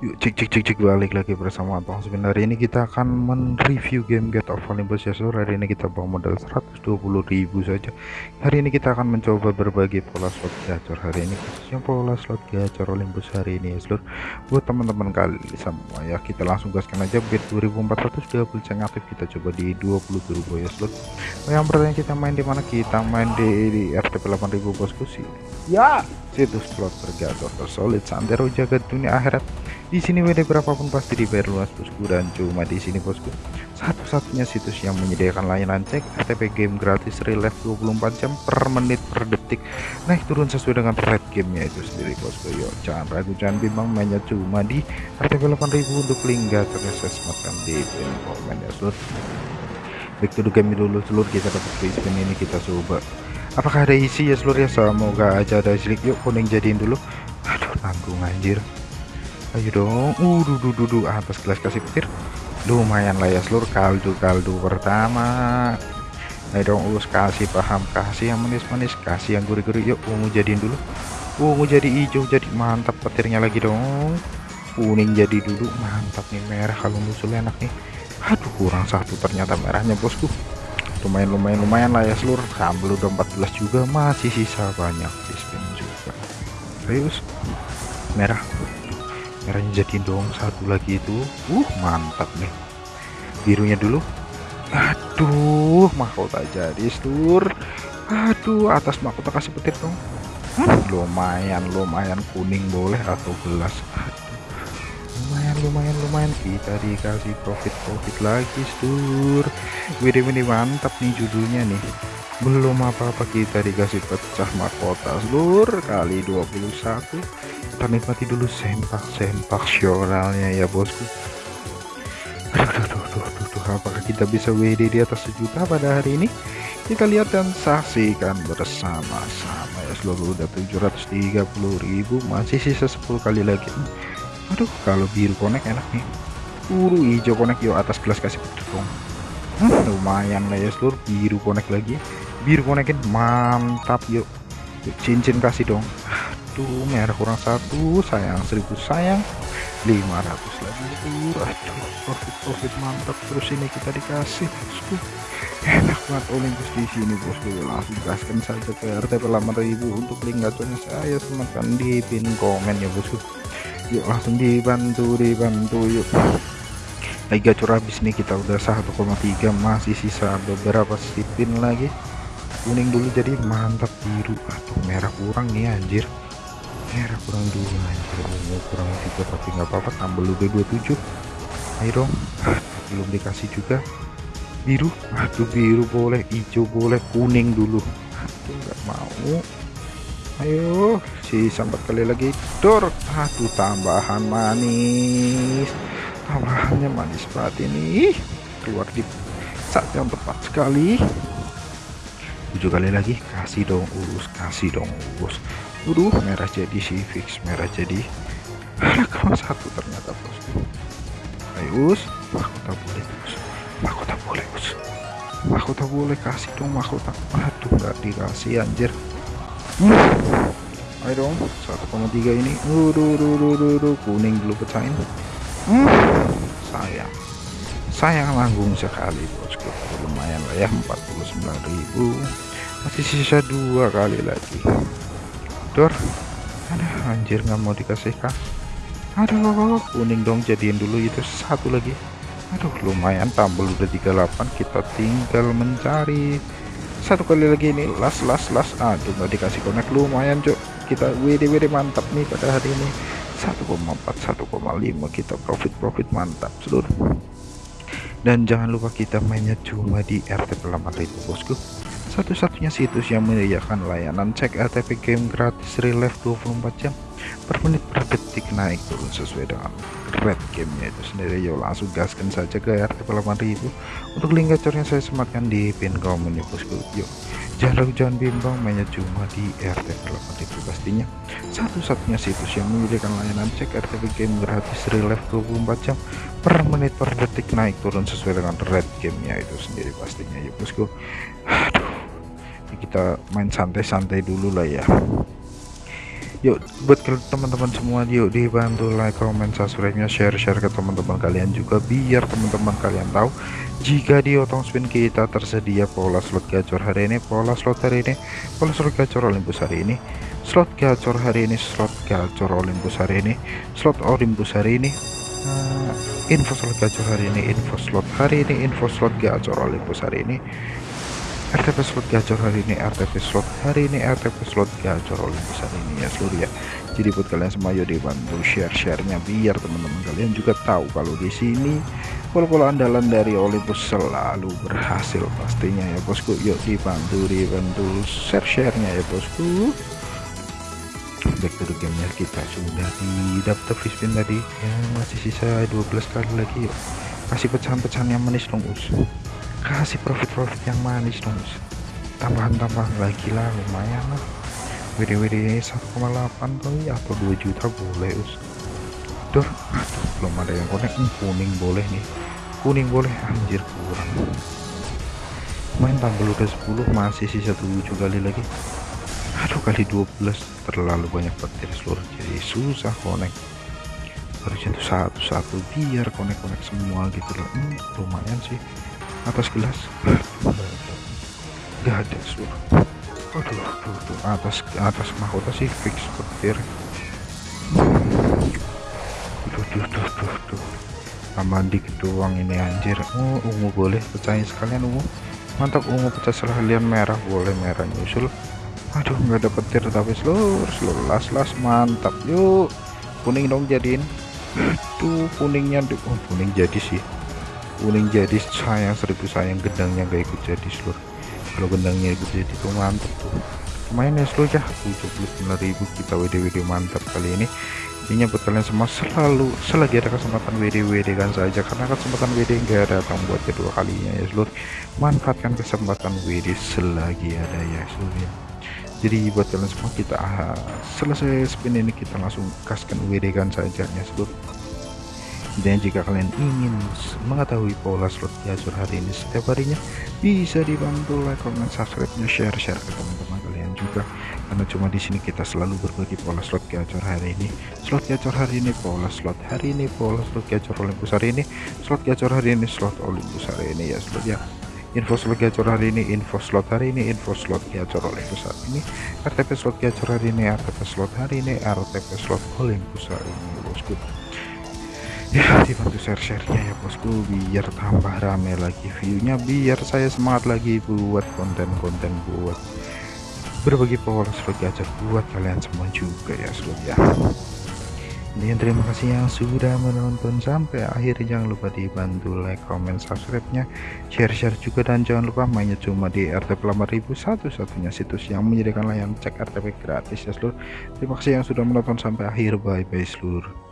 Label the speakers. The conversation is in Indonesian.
Speaker 1: Yuk cek cek cek cek balik lagi bersama Abang Sebenarnya ini kita akan mereview game Get of Olympus ya seluruh hari ini kita bawa modal 120.000 saja. Hari ini kita akan mencoba berbagai pola slot gacor. Hari ini khususnya pola slot gacor Olympus hari ini ya seluruh buat teman-teman kali semua ya kita langsung gaskan aja bet 2400 double aktif. Kita coba di 20 turbo ya seluruh yang pertama kita main di mana? Kita main di, di RTP 8000 bosku. Sih ya situs slot bergacor tersolid santero jaga dunia akhirat. Di sini WD berapapun pasti dibayar luas bosku dan cuma di sini bosku. Satu-satunya situs yang menyediakan layanan cek RTP game gratis relive 24 jam per menit per detik. Naik turun sesuai dengan red gamenya itu sendiri bosku. Yuk jangan ragu jangan bimbang mainnya cuma di RTP 8000 untuk link gacornya saya sematkan di komen ya seluruh back to the game dulu seluruh kita dapat free spin ini kita coba apakah ada isi? Ya seluruh ya. Semoga aja ada isi. Yuk kuning jadiin dulu. Aduh nanggung anjir. Ayo dong. Uh duh, duh, atas gelas kasih petir. Lumayan lah ya seluruh kaldu kaldu pertama. Ayo dong us kasih paham. Kasih yang manis-manis kasih yang gurih-gurih. Yuk ungu jadiin dulu. Ungu jadi hijau jadi mantap petirnya lagi dong. Kuning jadi dulu. Mantap nih merah. Kalau musuh enak nih. Aduh kurang satu ternyata merahnya bosku lumayan lumayan lumayan lah ya seluruh. Sambal udah 14 juga masih sisa banyak spin juga. Ayo merah. Merahnya jadi dong satu lagi itu. Uh mantap nih. Birunya dulu. Aduh mahkota jadi seluruh. Aduh atas mahkota kasih petir dong. Hmm, lumayan lumayan kuning boleh atau gelas lumayan lumayan. Kita dikasih profit profit lagi seluruh WD ini mantap nih judulnya nih. Belum apa-apa kita dikasih pecah mahkota seluruh kali 21 kita nikmati dulu sempak-sempak sionalnya ya bosku. Aduh, aduh, aduh, aduh, aduh, apakah kita bisa WD di atas sejuta pada hari ini? Kita lihat dan saksikan bersama-sama. Ya seluruh udah 730.000 masih sisa 10 kali lagi aduh kalau biru konek enak nih. Buru hijau konek yuk atas gelas kasih dong hmm, lumayan lah ya seluruh biru konek lagi. Biru konekin mantap yuk, yuk cincin kasih dong. Aduh merah kurang satu sayang seribu sayang. 500 lagi aduh profit profit mantap. Terus ini kita dikasih bosku. Enak banget Olympus di sini bosku. Langsung gaskan saja ke RTP 8000 untuk link gacornya saya. Sematkan di pin komen ya bosku yuk langsung dibantu dibantu yuk. Lagi gacor habis nih kita udah 1,3 masih sisa beberapa spin lagi. Kuning dulu jadi mantap biru. Atau merah kurang nih anjir. Merah kurang dua anjir. Ungu kurang tiga tapi nggak apa-apa tambah lu B27 ayo belum dikasih juga. Biru. Aduh biru boleh hijau boleh kuning dulu. Aduh nggak mau ayo si sambat kali lagi. Dor aduh tambahan manis. Tambahannya manis banget ini. Keluar di saat yang tepat sekali. Tujuh kali lagi. Kasih dong urus kasih dong urus. Waduh, merah jadi sih fix merah jadi. Ada kawan satu ternyata bosku. Ayo us, mahkota boleh us, mahkota boleh us, mahkota boleh kasih dong mahkota. Aduh, nggak dikasih anjir. Ayo dong, 1,3 ini. Waduh, duh, duh, duh, duh, kuning dulu pecahin. Hmm. Sayang, sayang langgung sekali bosku. Lumayan lah ya, 49.000 masih sisa dua kali lagi dor ada anjir nggak mau dikasih kah aduh kuning dong jadiin dulu itu satu lagi aduh lumayan tambah udah 38 kita tinggal mencari satu kali lagi ini. Las las las. Aduh nggak dikasih konek lumayan cok kita WD WD mantap nih pada hari ini. 1,4 1,5 kita. Profit profit mantap seluruh. Dan jangan lupa kita mainnya cuma di RT 8000 bosku. Satu-satunya situs yang menyediakan layanan cek RTP game gratis relive 24 jam per menit per detik naik turun sesuai dengan red gamenya itu sendiri. Yuk langsung gaskan saja ke RTP 8000 untuk link gacornya saya sematkan di pin komen ya bosku. Yuk jangan ragu jangan bimbang mainnya cuma di RTP 8000 pastinya. Satu-satunya situs yang menyediakan layanan cek RTP game gratis relive 24 jam per menit per detik naik turun sesuai dengan red gamenya itu sendiri pastinya ya bosku. Aduh kita main santai-santai dulu lah ya yuk buat teman-teman semua yuk dibantu like comment subscribe nya share share ke teman-teman kalian juga biar teman-teman kalian tahu jika di otong spin kita tersedia pola slot gacor hari ini. Pola slot hari ini pola slot gacor Olympus hari ini. Slot gacor hari ini slot gacor Olympus hari ini. Slot Olympus hari ini. Uh, info slot gacor hari ini info slot hari ini info slot gacor Olympus hari ini RTP slot gacor hari ini RTP slot hari ini RTP slot gacor Olympus hari ini ya seluruh ya jadi buat kalian semua yuk dibantu share-sharenya biar teman-teman kalian juga tahu kalau di sini pola-pola andalan dari Olympus selalu berhasil pastinya ya bosku. Yuk dibantu dibantu share-sharenya ya bosku. Back to the gamenya kita sudah di daftar fishpin tadi. Ya masih sisa 12 kali lagi yuk. Kasih pecahan-pecahan yang manis dong us kasih profit-profit yang manis dong tambahan-tambahan lagi lah lumayan lah. WD-WD 1,8 kali atau 2 juta boleh us. Duh, aduh belum ada yang connect hmm, kuning boleh nih. Kuning boleh anjir kurang. Main tanggal udah 10 masih sisa 7 kali lagi. Aduh kali 12 terlalu banyak petir seluruh. Jadi susah connect harusnya satu-satu biar connect-connect semua gitu loh. Hmm, lumayan sih atas gelas. Nggak ada suara aduh tuh, tuh atas atas mahkota sih fix petir tuh tuh tuh tuh tuh tambah dikit doang ini anjir. Oh ungu boleh pecahin sekalian ungu. Mantap ungu pecah sekalian merah. Boleh merah nyusul. Aduh nggak ada petir tapi seluruh seluruh. Las las mantap. Yuk kuning dong jadiin. Tuh kuningnya oh kuning jadi sih kuning jadi sayang seribu sayang gendangnya gak ikut jadi seluruh kalau gendangnya ikut jadi tuh mantap tuh lumayan ya seluruh ya 79.000 kita WD-WD mantap kali ini ini buat kalian semua selalu selagi ada kesempatan WD-WD kan saja karena kesempatan WD enggak datang buat kedua kalinya ya seluruh manfaatkan kesempatan WD selagi ada ya seluruh ya jadi buat kalian semua kita ah, selesai spin ini kita langsung kaskan WD kan saja ya seluruh dan jika kalian ingin mengetahui pola slot gacor hari ini setiap harinya bisa dibantu like comment subscribe nya share share ke teman-teman kalian juga. Karena cuma di sini kita selalu berbagi pola slot gacor hari ini. Slot gacor hari ini pola slot hari ini pola slot gacor Olympus hari ini. Slot gacor hari ini slot Olympus hari ini. Ya slot ya. Info slot gacor hari ini info slot hari ini info slot gacor Olympus hari ini. RTP slot gacor hari ini RTP slot hari ini RTP slot Olympus hari ini. Bosku ya dibantu share-sharenya ya bosku biar tambah rame lagi viewnya biar saya semangat lagi buat konten-konten buat berbagi pola slot gacor buat kalian semua juga ya slot ya. Dan terima kasih yang sudah menonton sampai akhir. Jangan lupa dibantu like comment subscribe nya share-share juga dan jangan lupa mainnya cuma di RTP Pelamar Ribu satu-satunya situs yang menyediakan layanan cek RTP gratis ya seluruh terima kasih yang sudah menonton sampai akhir. Bye bye seluruh